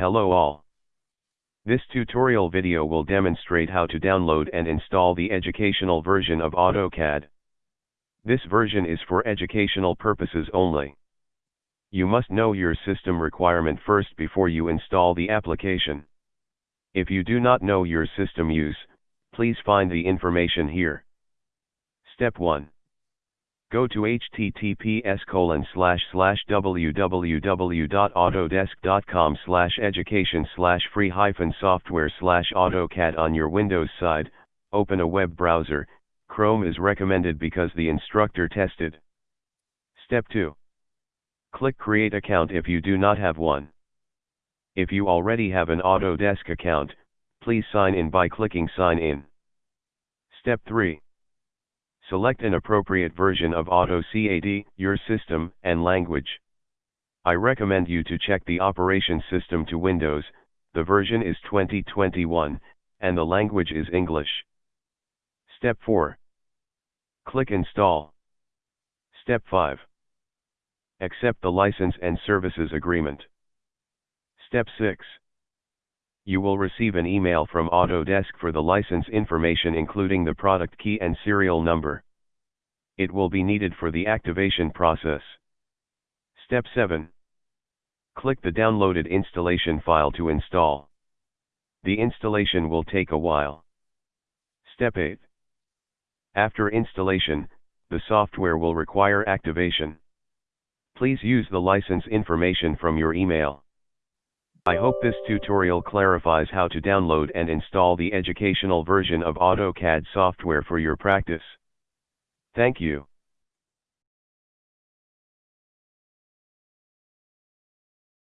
Hello all. This tutorial video will demonstrate how to download and install the educational version of AutoCAD. This version is for educational purposes only. You must know your system requirement first before you install the application. If you do not know your system use, please find the information here. Step 1. Go to https colon slash slash www.autodesk.com slash education slash free hyphen software slash AutoCAD on your Windows side, open a web browser, Chrome is recommended because the instructor tested. Step 2. Click Create Account if you do not have one. If you already have an Autodesk account, please sign in by clicking Sign In. Step 3. Select an appropriate version of AutoCAD, your system, and language. I recommend you to check the operation system to Windows, the version is 2021, and the language is English. Step 4. Click Install. Step 5. Accept the license and services agreement. Step 6. You will receive an email from Autodesk for the license information including the product key and serial number. It will be needed for the activation process. Step 7. Click the downloaded installation file to install. The installation will take a while. Step 8. After installation, the software will require activation. Please use the license information from your email. I hope this tutorial clarifies how to download and install the educational version of AutoCAD software for your practice. Thank you.